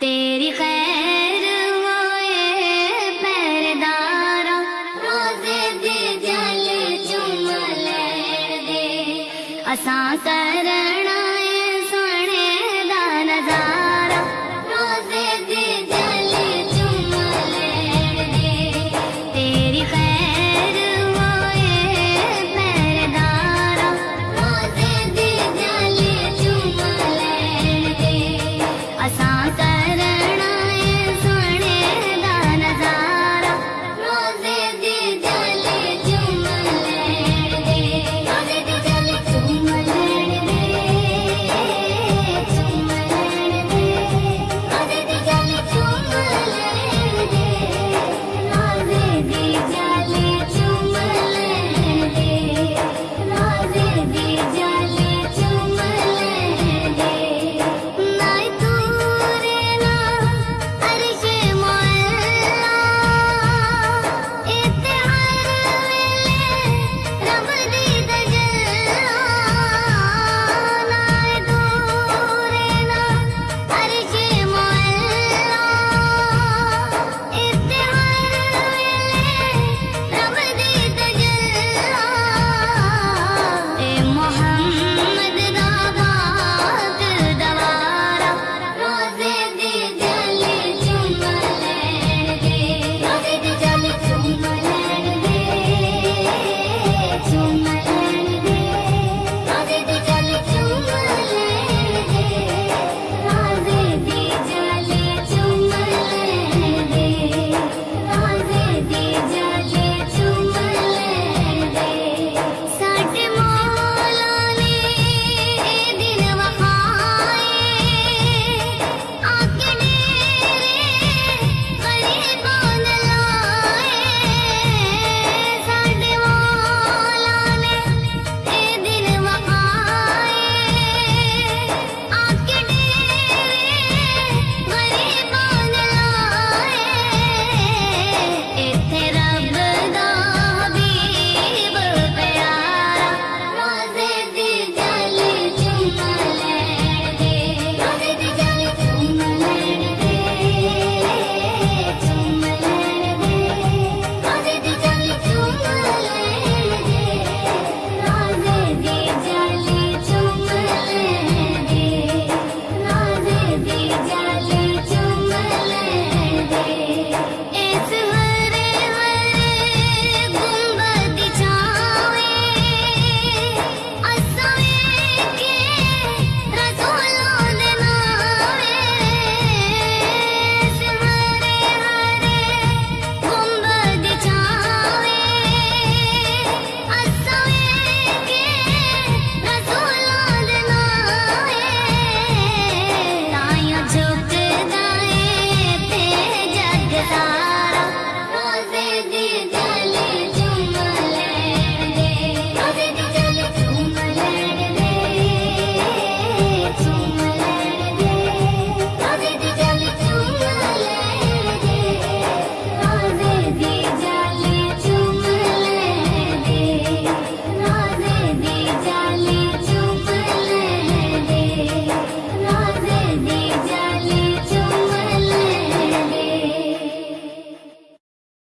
تيري خيرئي دي اسان ڪر